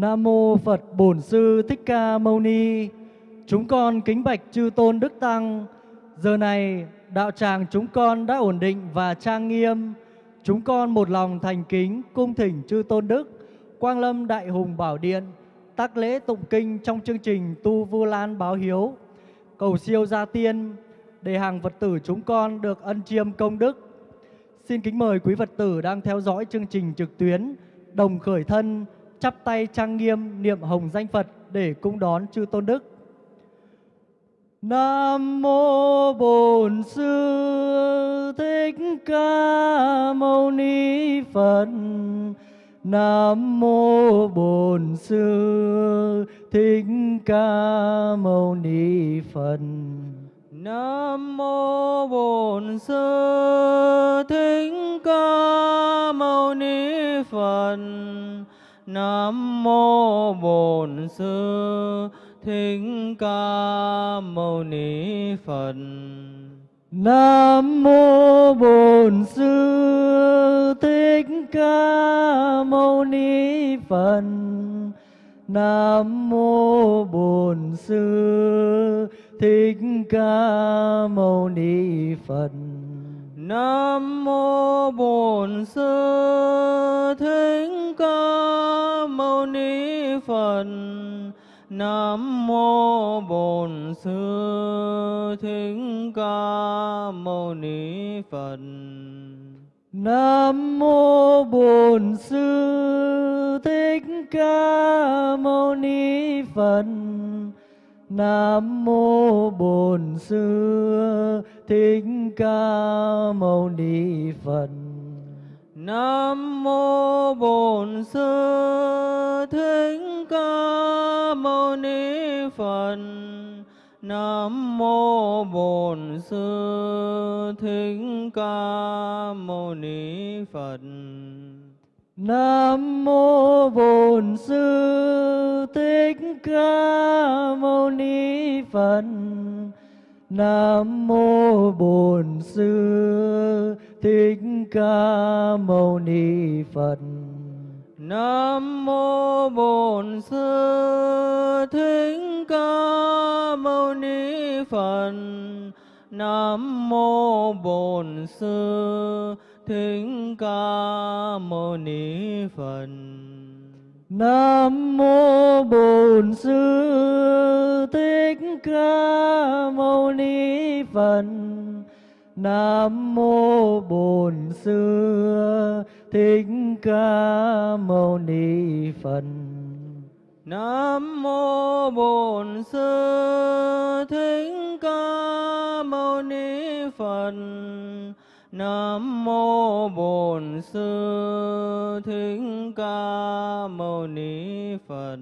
Nam mô Phật Bổn Sư Thích Ca Mâu Ni. Chúng con kính bạch chư tôn đức tăng. Giờ này đạo tràng chúng con đã ổn định và trang nghiêm. Chúng con một lòng thành kính cung thỉnh chư tôn đức, Quang Lâm Đại Hùng Bảo Điện, tác lễ tụng kinh trong chương trình Tu Vu Lan Báo Hiếu, cầu siêu gia tiên để hàng Phật tử chúng con được ân chiêm công đức. Xin kính mời quý Phật tử đang theo dõi chương trình trực tuyến đồng khởi thân chắp tay trang nghiêm niệm hồng danh Phật để cung đón chư tôn đức. Nam mô Bổn Sư Thích Ca Mâu Ni Phật. Nam mô Bổn Sư Thích Ca Mâu Ni Phật. Nam mô Bổn Sư Thích Ca Mâu Ni Phật. Nam mô Bổn Sư Thích Ca Mâu Ni Phật. Nam mô Bổn Sư Thích Ca Mâu Ni Phật. Nam mô Bổn Sư Thích Ca Mâu Ni Phật. Nam mô Bổn Sư Thích Ni Phật. Nam mô Bổn Sư Thích Ca Mâu Ni Phật. Nam mô Bổn Sư Thích Ca Mâu Ni Phật. Nam mô Bổn Sư Thích Ca Mâu Ni Phật. Nam mô Bổn Sư Thích Ca Mâu Ni Phật. Nam mô Bổn Sư Thích Ca Mâu Ni Phật. Nam mô Bổn Sư Thích Ca Mâu Ni Phật. Nam mô Bổn Sư Thích Ca Mâu Ni Phật. Nam mô Bổn Sư Thích Ca Mâu Ni Phật. Nam mô Bổn Sư Thích Ca Mâu Ni Phật. Nam mô Bổn Sư Thích Ca Mâu Ni Phật. Nam mô Bổn Sư Thích Ca Mâu Ni Phật. Nam mô Bổn Sư Thích Ca Mâu Ni Phật. Nam mô Bổn Sư Thích Ca Mâu Ni Phật.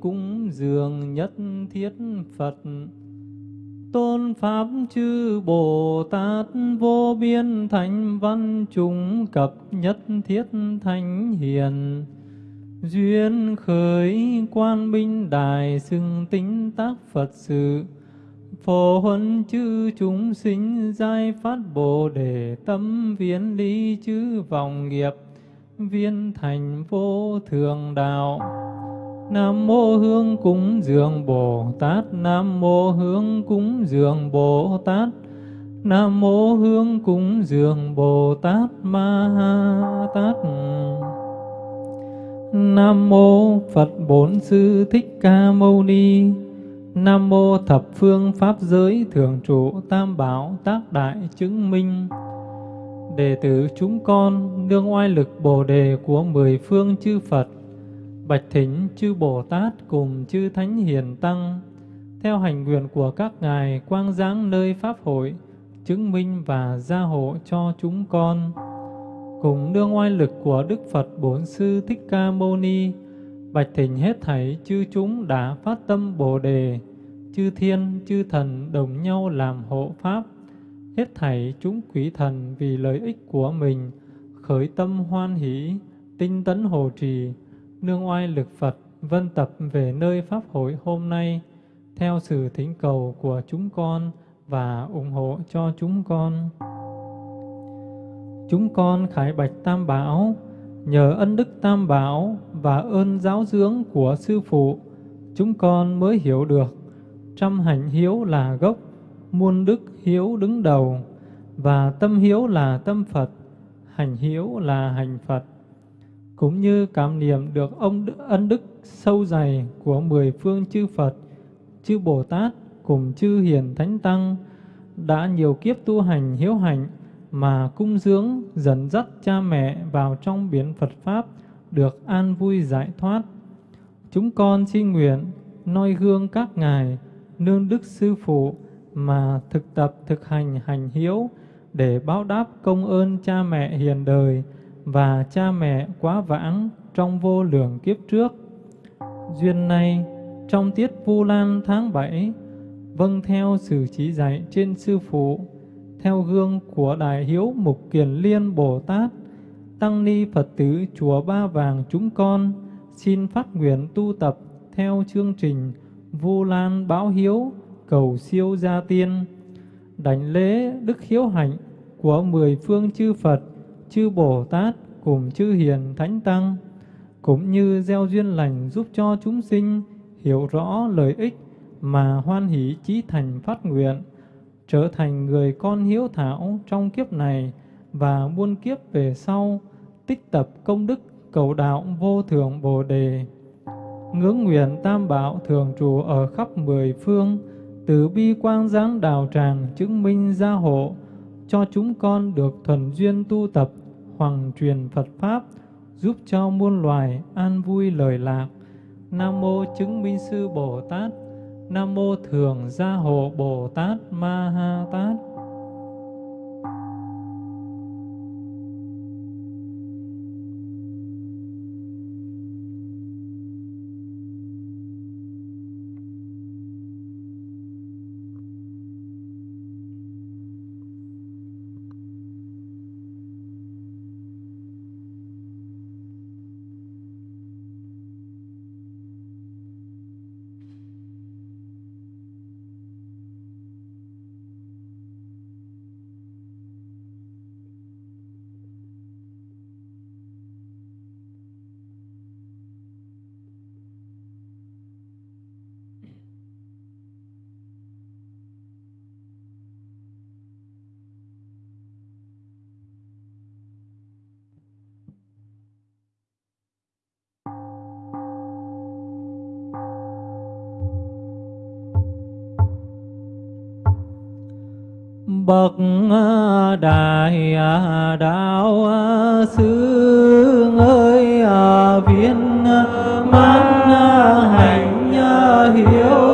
Cúng dường nhất thiết Phật. Tôn pháp chư Bồ Tát vô biên thánh văn chúng cập nhất thiết thánh hiền. Duyên khởi quan minh đài xưng tính tác Phật sự. Phổ huân chư chúng sinh giai phát bồ đề tâm viễn lý chư vọng nghiệp. Viên thành vô thường đạo. Nam mô hương cúng dường Bồ Tát, Nam mô hương cúng dường Bồ Tát, Nam mô hương cúng dường Bồ Tát Ma Ha Tát. Nam mô Phật Bốn Sư Thích Ca Mâu Ni. Nam mô thập phương pháp giới thường trụ tam bảo tác đại chứng minh. Đệ tử chúng con nương oai lực Bồ đề của mười phương chư Phật, bạch thỉnh chư Bồ Tát cùng chư Thánh Hiền Tăng, theo hành nguyện của các ngài quang giáng nơi pháp hội, chứng minh và gia hộ cho chúng con. Cùng nương oai lực của Đức Phật Bốn Sư Thích Ca Mâu Ni, bạch thỉnh hết thảy chư chúng đã phát tâm Bồ đề, chư thiên, chư thần đồng nhau làm hộ pháp, hết thảy chúng quý thần vì lợi ích của mình, khởi tâm hoan hỷ, tinh tấn hồ trì, nương oai lực Phật, vân tập về nơi Pháp hội hôm nay, theo sự thỉnh cầu của chúng con và ủng hộ cho chúng con. Chúng con khải bạch Tam Bảo, nhờ ân đức Tam Bảo và ơn giáo dưỡng của Sư Phụ, chúng con mới hiểu được trăm hạnh hiếu là gốc, muôn đức hiếu đứng đầu, và tâm hiếu là tâm Phật, hành hiếu là hành Phật. Cũng như cảm niệm được ông ân đức sâu dày của mười phương chư Phật, chư Bồ Tát cùng chư Hiền Thánh Tăng, đã nhiều kiếp tu hành hiếu hạnh mà cung dưỡng dẫn dắt cha mẹ vào trong biển Phật Pháp được an vui giải thoát. Chúng con xin nguyện noi gương các ngài nương đức sư phụ mà thực tập thực hành hành hiếu để báo đáp công ơn cha mẹ hiền đời và cha mẹ quá vãng trong vô lượng kiếp trước. Duyên này, trong tiết Vu Lan tháng 7, vâng theo sự chỉ dạy trên sư phụ, theo gương của Đại Hiếu Mục Kiền Liên Bồ Tát, Tăng Ni Phật tử Chùa Ba Vàng chúng con xin phát nguyện tu tập theo chương trình Vu Lan báo hiếu cầu siêu gia tiên đảnh lễ đức hiếu hạnh của mười phương chư Phật, chư Bồ Tát cùng chư hiền thánh tăng, cũng như gieo duyên lành giúp cho chúng sinh hiểu rõ lợi ích mà hoan hỷ chí thành phát nguyện, trở thành người con hiếu thảo trong kiếp này và muôn kiếp về sau, tích tập công đức cầu đạo vô thượng bồ đề. Ngưỡng nguyện tam bảo thường trụ ở khắp mười phương, từ bi quang giáng đào tràng chứng minh gia hộ, cho chúng con được thuần duyên tu tập hoằng truyền Phật pháp giúp cho muôn loài an vui lời lạc. Nam mô chứng minh sư Bồ Tát. Nam mô thường gia hộ Bồ Tát Ma Ha Tát. Bậc à, đại à, đạo à, sư ơi viên mãn hành hiếu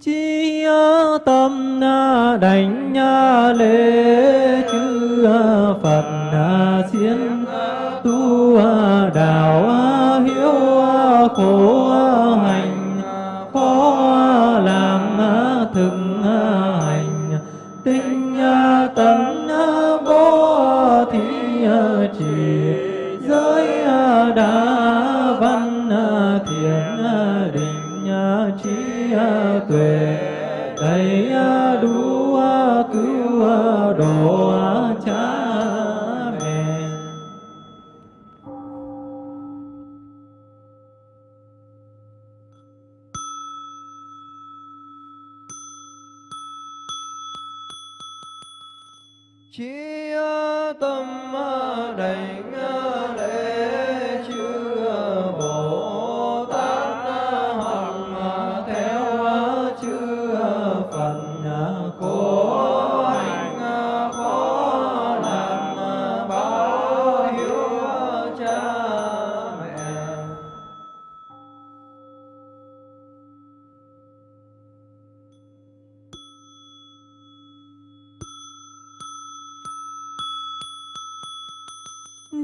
chi tâm đảnh lễ chư phật diễn tu đạo hiếu khổ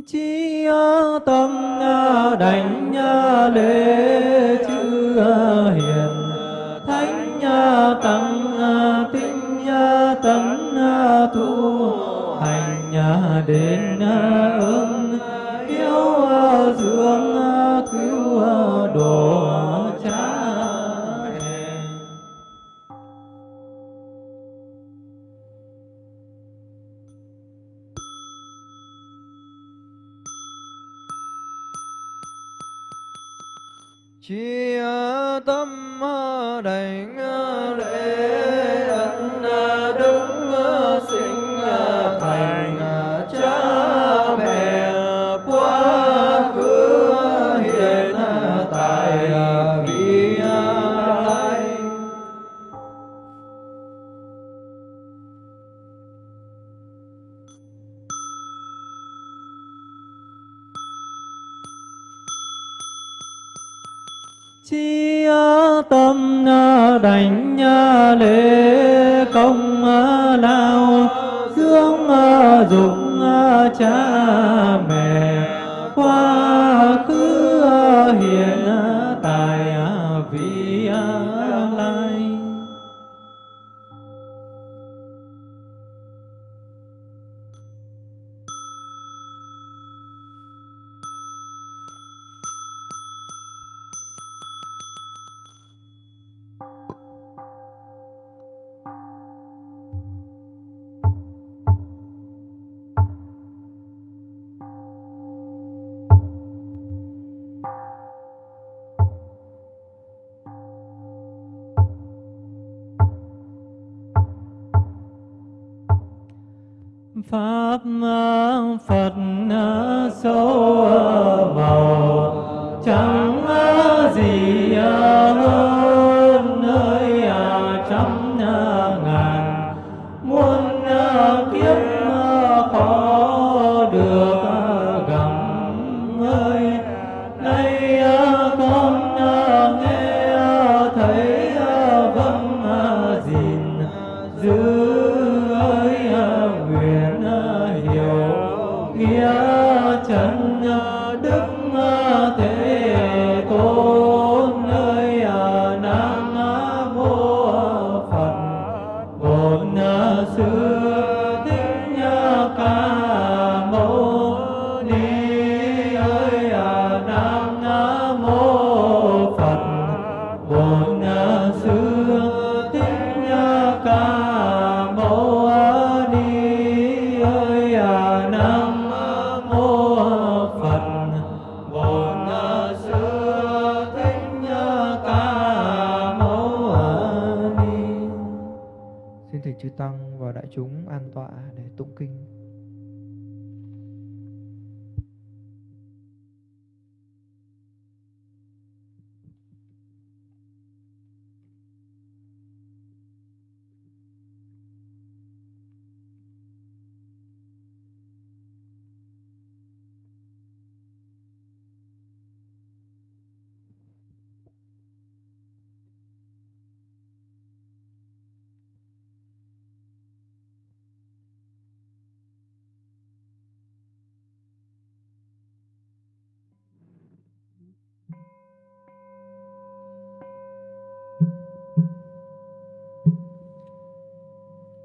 chi tâm đảnh lễ chư hiền. Thánh tăng tinh tấn tu hành đến ơn đảnh lễ công ờ, lao dưỡng ờ, dụng ờ, cha mẹ.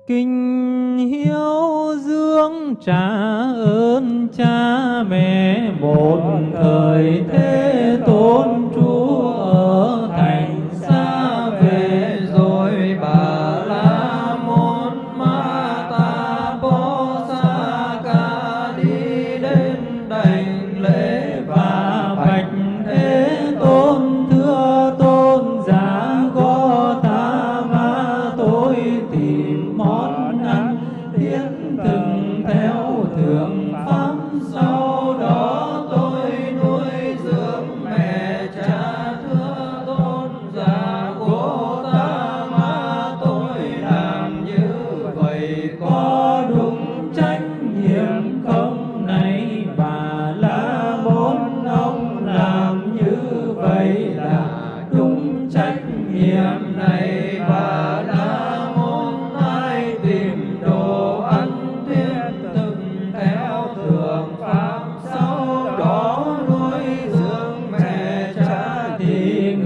kinh hiếu dưỡng trả ơn cha mẹ một thời thế.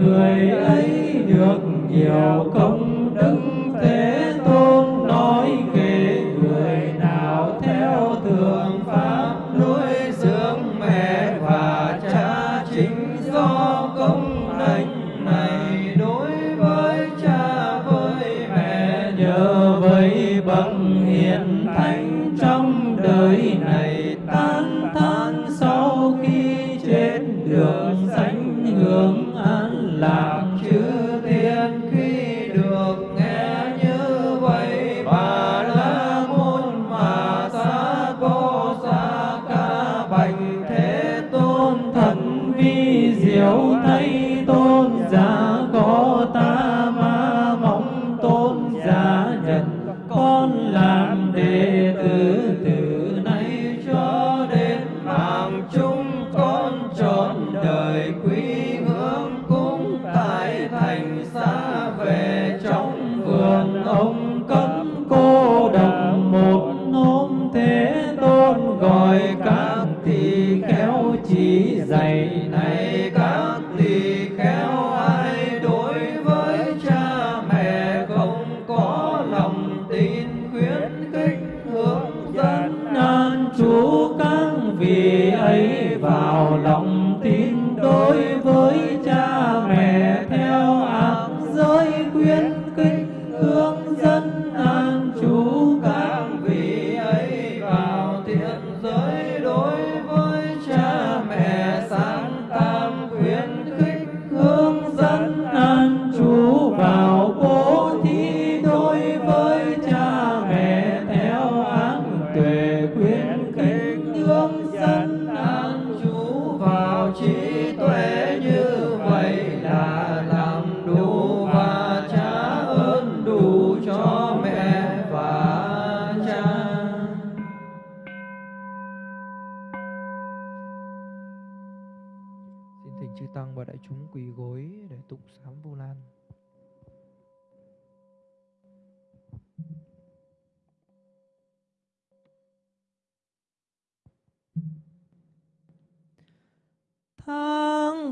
người ấy được nhiều công đức.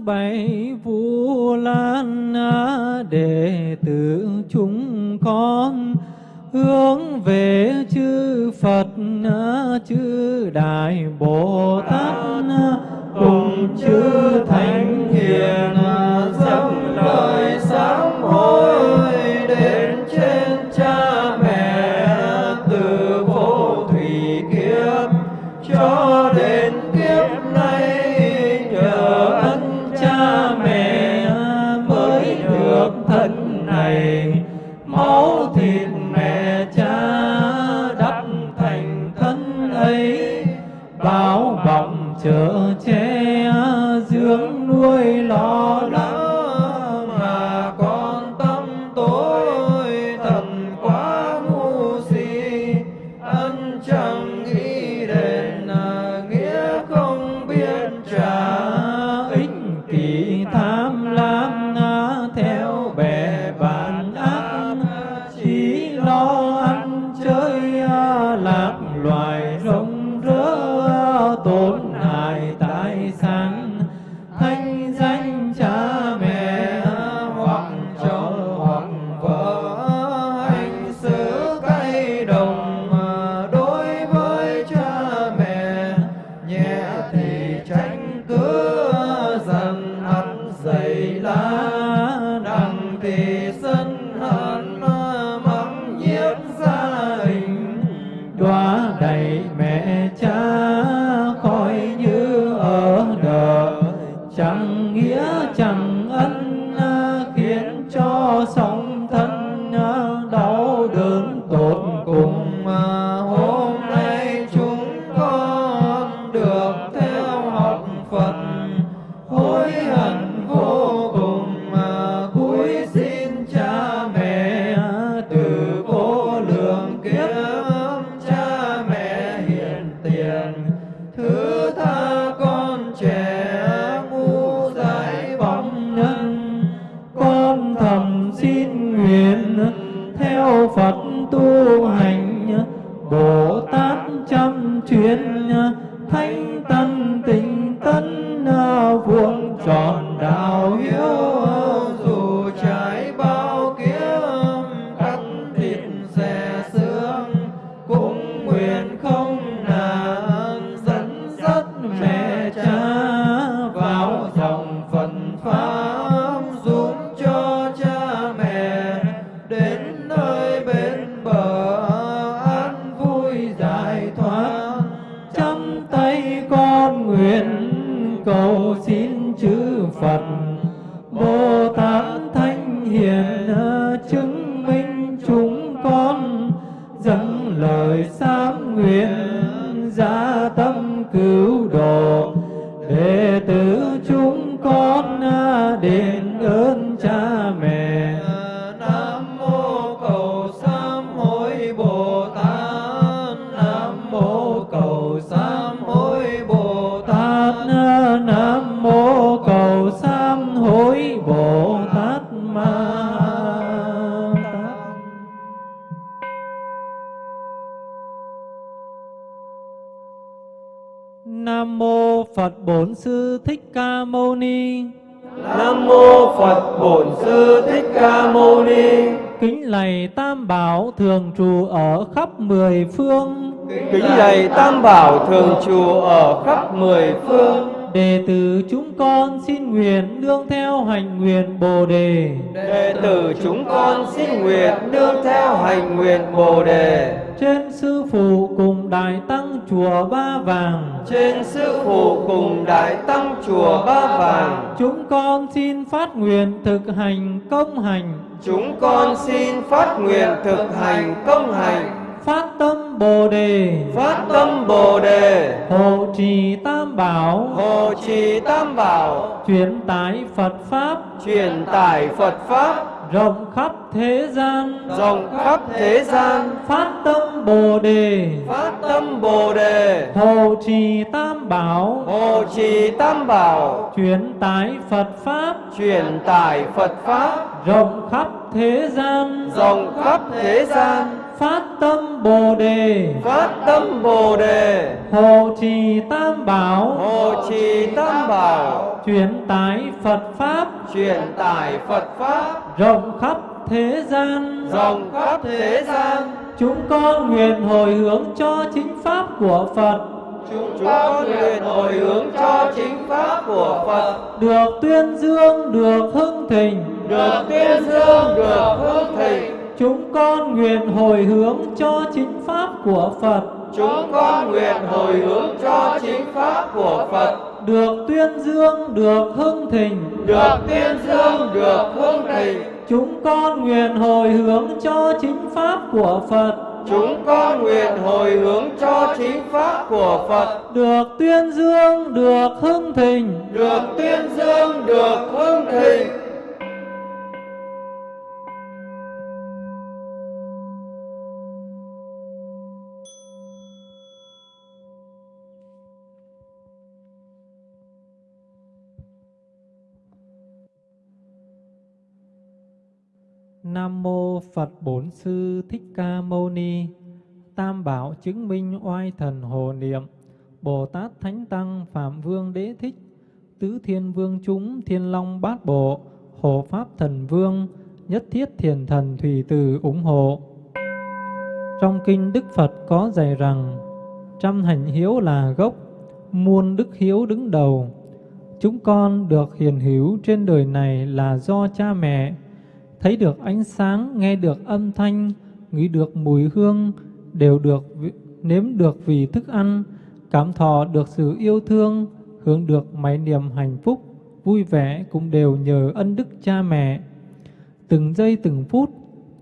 bảy vu lan đệ tử chúng con hướng về chư Phật, chư Đại Bồ Tát, cùng chư Thánh Hiền. Bảo thường trụ ở khắp mười phương. Đệ tử chúng con xin nguyện nương theo hành nguyện Bồ Đề. Đệ tử chúng con xin nguyện nương theo hành nguyện Bồ Đề. Trên Sư Phụ cùng Đại Tăng Chùa Ba Vàng. Trên Sư Phụ cùng Đại Tăng Chùa Ba Vàng. Chúng con xin phát nguyện thực hành công hành. Chúng con xin phát nguyện thực hành công hành Phát tâm Bồ Đề. Phát tâm Bồ Đề. Hộ trì Tam Bảo. Hộ trì Tam Bảo. Truyền tải Phật Pháp. Truyền tải Phật Pháp. Rộng khắp thế gian. Rộng khắp thế gian. Phát tâm Bồ Đề. Phát tâm Bồ Đề. Hộ trì Tam Bảo. Hộ trì Tam Bảo. Truyền tải Phật Pháp. Truyền tải Phật Pháp. Rộng khắp thế gian. Rộng khắp thế gian Phát tâm Bồ Đề. Phát tâm Bồ Đề. Hộ trì Tam Bảo. Hộ trì Tam Bảo. Truyền tải Phật Pháp. Truyền tải Phật Pháp. Rộng khắp thế gian. Rộng khắp thế gian. Chúng con nguyện hồi hướng cho chính Pháp của Phật. Chúng con nguyện hồi hướng cho chính Pháp của Phật. Được tuyên dương, được hưng thịnh. Được tuyên dương, được hương thịnh Chúng con nguyện hồi hướng cho chính Pháp của Phật. Chúng con nguyện hồi hướng cho chính Pháp của Phật. Được tuyên dương, được hưng thịnh. Được tuyên dương, được hương thịnh. Chúng con nguyện hồi hướng cho chính Pháp của Phật. Chúng con nguyện hồi hướng cho chính Pháp của Phật. Được tuyên dương, được hưng thịnh. Được tuyên dương, được hương thịnh Nam mô Phật Bổn Sư Thích Ca Mâu Ni. Tam bảo chứng minh oai thần hồ niệm. Bồ Tát Thánh Tăng Phạm Vương Đế Thích. Tứ Thiên Vương chúng Thiên Long Bát Bộ. Hộ Pháp Thần Vương. Nhất Thiết Thiền Thần Thủy Từ ủng hộ. Trong kinh Đức Phật có dạy rằng trăm hành hiếu là gốc, muôn đức hiếu đứng đầu. Chúng con được hiền hữu trên đời này là do cha mẹ thấy được ánh sáng, nghe được âm thanh, ngửi được mùi hương, đều được nếm được vì thức ăn, cảm thọ được sự yêu thương, hưởng được máy niềm hạnh phúc, vui vẻ cũng đều nhờ ân đức cha mẹ. Từng giây từng phút,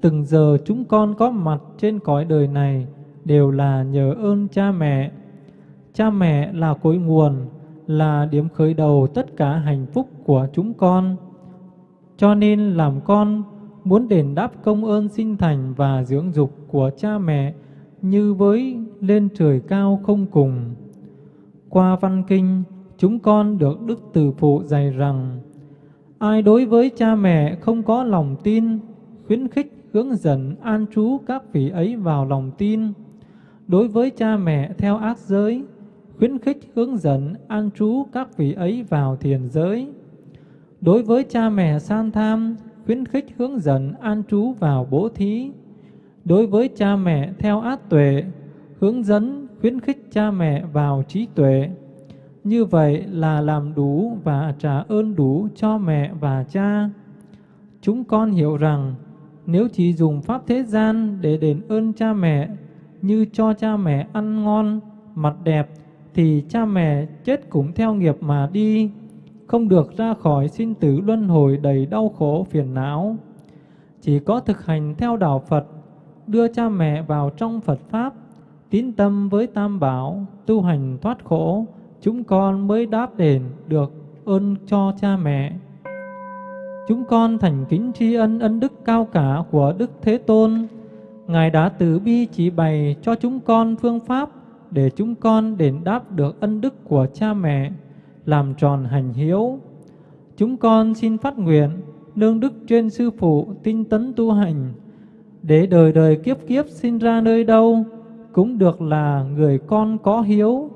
từng giờ chúng con có mặt trên cõi đời này đều là nhờ ơn cha mẹ. Cha mẹ là cội nguồn, là điểm khởi đầu tất cả hạnh phúc của chúng con. Cho nên làm con muốn đền đáp công ơn sinh thành và dưỡng dục của cha mẹ như với lên trời cao không cùng. Qua văn kinh, chúng con được Đức Từ Phụ dạy rằng, ai đối với cha mẹ không có lòng tin, khuyến khích, hướng dẫn, an trú các vị ấy vào lòng tin. Đối với cha mẹ theo ác giới, khuyến khích, hướng dẫn, an trú các vị ấy vào thiền giới. Đối với cha mẹ san tham, khuyến khích, hướng dẫn, an trú vào bố thí. Đối với cha mẹ theo át tuệ, hướng dẫn, khuyến khích cha mẹ vào trí tuệ. Như vậy là làm đủ và trả ơn đủ cho mẹ và cha. Chúng con hiểu rằng nếu chỉ dùng pháp thế gian để đền ơn cha mẹ như cho cha mẹ ăn ngon, mặt đẹp thì cha mẹ chết cũng theo nghiệp mà đi, không được ra khỏi sinh tử luân hồi đầy đau khổ phiền não. Chỉ có thực hành theo đạo Phật, đưa cha mẹ vào trong Phật Pháp, tín tâm với Tam Bảo, tu hành thoát khổ, chúng con mới đáp đền được ơn cho cha mẹ. Chúng con thành kính tri ân ân đức cao cả của Đức Thế Tôn. Ngài đã từ bi chỉ bày cho chúng con phương pháp để chúng con đền đáp được ân đức của cha mẹ, làm tròn hành hiếu. Chúng con xin phát nguyện nương đức trên sư phụ tinh tấn tu hành, để đời đời kiếp kiếp sinh ra nơi đâu cũng được là người con có hiếu,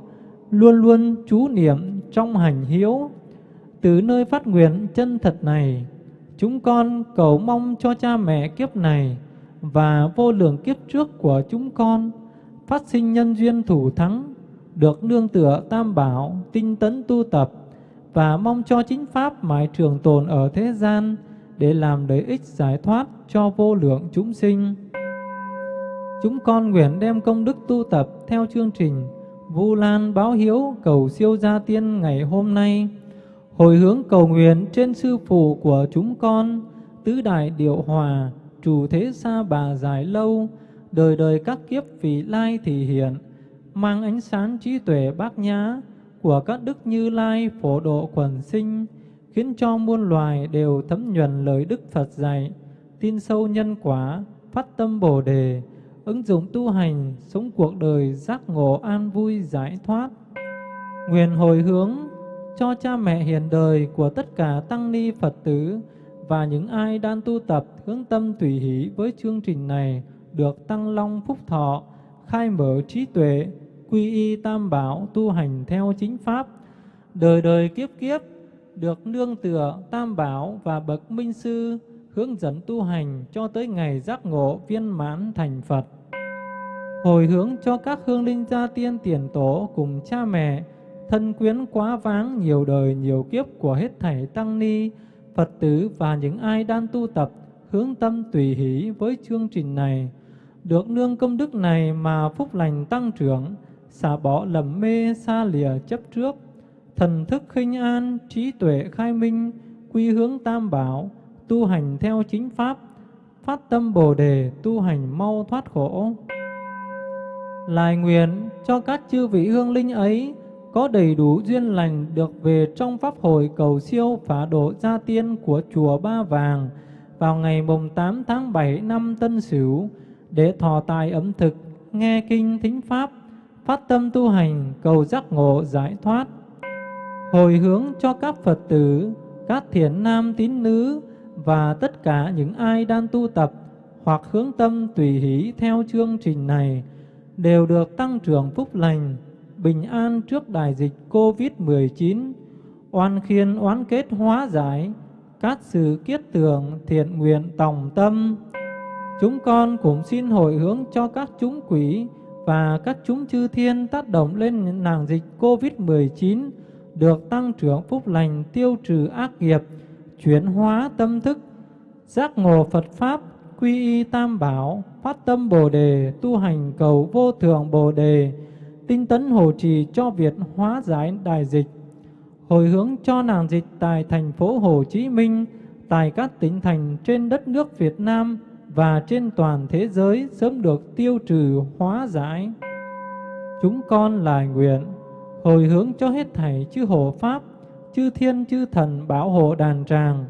luôn luôn chú niệm trong hành hiếu. Từ nơi phát nguyện chân thật này, chúng con cầu mong cho cha mẹ kiếp này và vô lượng kiếp trước của chúng con phát sinh nhân duyên thủ thắng, được nương tựa tam bảo, tinh tấn tu tập và mong cho chính pháp mãi trường tồn ở thế gian để làm lợi ích giải thoát cho vô lượng chúng sinh. Chúng con nguyện đem công đức tu tập theo chương trình Vu Lan báo hiếu cầu siêu gia tiên ngày hôm nay, hồi hướng cầu nguyện trên sư phụ của chúng con, tứ đại điệu hòa, chủ thế xa bà dài lâu, đời đời các kiếp vị lai thị hiện, mang ánh sáng trí tuệ bát nhã của các đức như lai phổ độ quần sinh, khiến cho muôn loài đều thấm nhuần lời Đức Phật dạy, tin sâu nhân quả, phát tâm Bồ đề, ứng dụng tu hành, sống cuộc đời giác ngộ an vui giải thoát. Nguyện hồi hướng cho cha mẹ hiền đời của tất cả tăng ni Phật tử và những ai đang tu tập hướng tâm tùy hỷ với chương trình này được tăng long phúc thọ, khai mở trí tuệ, quy y tam bảo tu hành theo chính pháp, đời đời kiếp kiếp được nương tựa tam bảo và bậc minh sư hướng dẫn tu hành cho tới ngày giác ngộ viên mãn thành Phật. Hồi hướng cho các hương linh gia tiên tiền tổ cùng cha mẹ, thân quyến quá váng nhiều đời nhiều kiếp của hết thảy tăng ni, Phật tử và những ai đang tu tập hướng tâm tùy hỷ với chương trình này. Được nương công đức này mà phúc lành tăng trưởng, xả bỏ lầm mê xa lìa chấp trước, thần thức khinh an, trí tuệ khai minh, quy hướng tam bảo, tu hành theo chính pháp, phát tâm Bồ đề, tu hành mau thoát khổ. Lại nguyện cho các chư vị hương linh ấy có đầy đủ duyên lành được về trong pháp hội cầu siêu phá độ gia tiên của chùa Ba Vàng vào ngày mùng 8 tháng 7 năm Tân Sửu để thọ tài ẩm thực, nghe kinh thính pháp, phát tâm tu hành cầu giác ngộ giải thoát. Hồi hướng cho các Phật tử, các thiện nam tín nữ và tất cả những ai đang tu tập hoặc hướng tâm tùy hỷ theo chương trình này đều được tăng trưởng phúc lành, bình an trước đại dịch COVID-19, oan khiên oán kết hóa giải, các sự kiết tường thiện nguyện tòng tâm. Chúng con cũng xin hồi hướng cho các chúng quỷ và các chúng chư thiên tác động lên nàng dịch COVID-19 được tăng trưởng phúc lành tiêu trừ ác nghiệp, chuyển hóa tâm thức, giác ngộ Phật Pháp, quy y tam bảo, phát tâm Bồ Đề, tu hành cầu vô thượng Bồ Đề, tinh tấn hộ trì cho việc hóa giải đại dịch, hồi hướng cho nàng dịch tại thành phố Hồ Chí Minh, tại các tỉnh thành trên đất nước Việt Nam và trên toàn thế giới sớm được tiêu trừ hóa giải. Chúng con lại nguyện hồi hướng cho hết thảy chư hộ Pháp, chư thiên chư thần bảo hộ đàn tràng,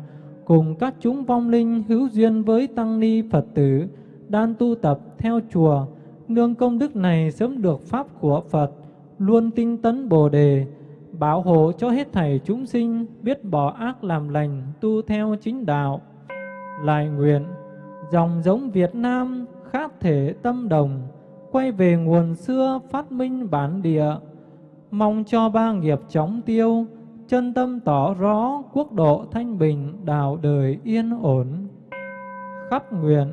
cùng các chúng vong linh hữu duyên với tăng ni Phật tử, đang tu tập theo chùa, nương công đức này sớm được Pháp của Phật, luôn tinh tấn Bồ Đề, bảo hộ cho hết thảy chúng sinh biết bỏ ác làm lành, tu theo chính đạo. Lại nguyện, Dòng giống Việt Nam khác thể tâm đồng, quay về nguồn xưa phát minh bản địa, mong cho ba nghiệp chóng tiêu, chân tâm tỏ rõ quốc độ thanh bình, đạo đời yên ổn. Khắp nguyện,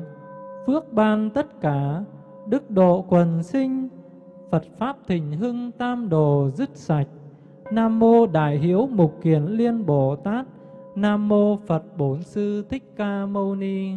phước ban tất cả, đức độ quần sinh, Phật Pháp thịnh hưng tam đồ dứt sạch. Nam Mô Đại Hiếu Mục Kiền Liên Bồ Tát, Nam Mô Phật Bổn Sư Thích Ca Mâu Ni.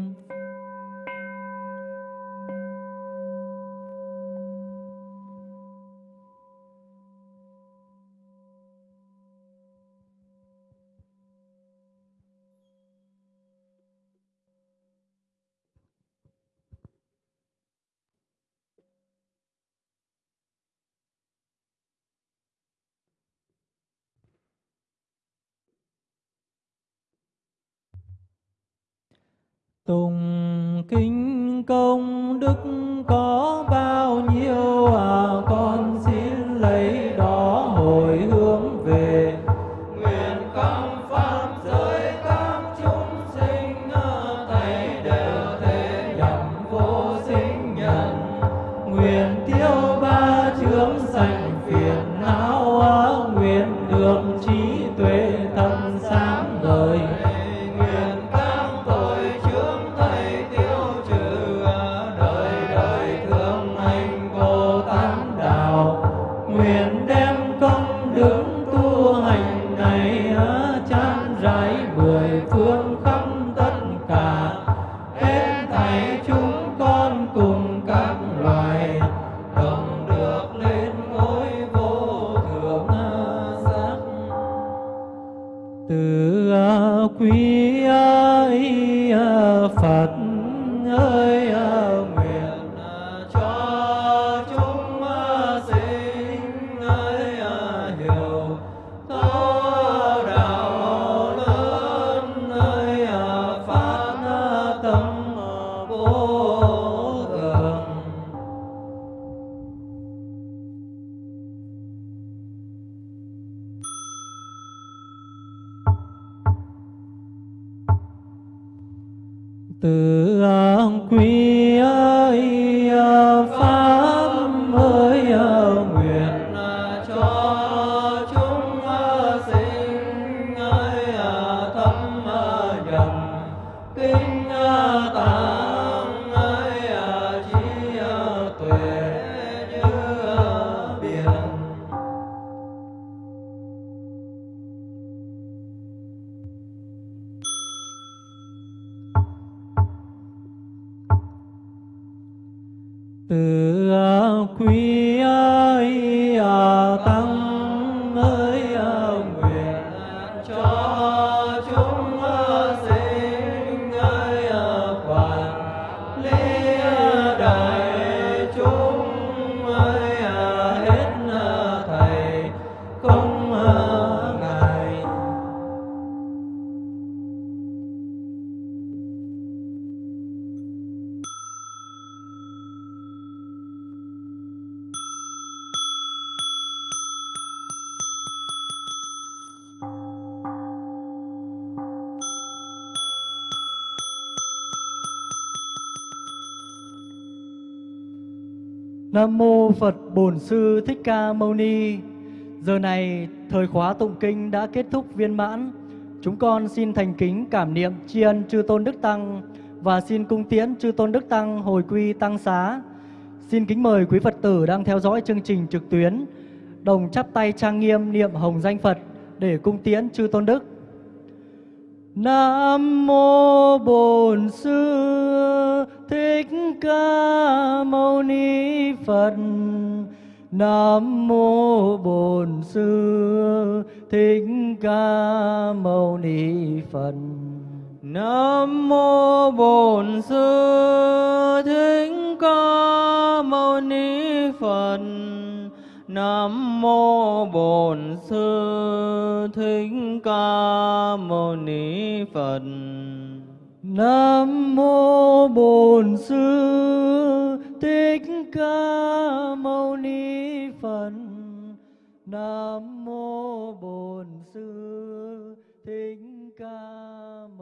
Tôn tự an quy. Nam mô Phật Bổn Sư Thích Ca Mâu Ni. Giờ này, thời khóa tụng kinh đã kết thúc viên mãn. Chúng con xin thành kính cảm niệm tri ân chư tôn đức tăng và xin cung tiễn chư tôn đức tăng hồi quy tăng xá. Xin kính mời quý Phật tử đang theo dõi chương trình trực tuyến, đồng chắp tay trang nghiêm niệm hồng danh Phật để cung tiễn chư tôn đức. Nam mô Bổn Sư Thích Ca Mâu Ni Phật. Nam mô Bổn Sư Thích Ca Mâu Ni Phật. Nam mô Bổn Sư Thích Ca Mâu Ni Phật. Nam mô Bổn Sư Thích Ca Mâu Ni Phật. Nam mô Bổn Sư Thích Ca Mâu Ni Phật. Nam mô Bổn Sư Thích Ca Mâu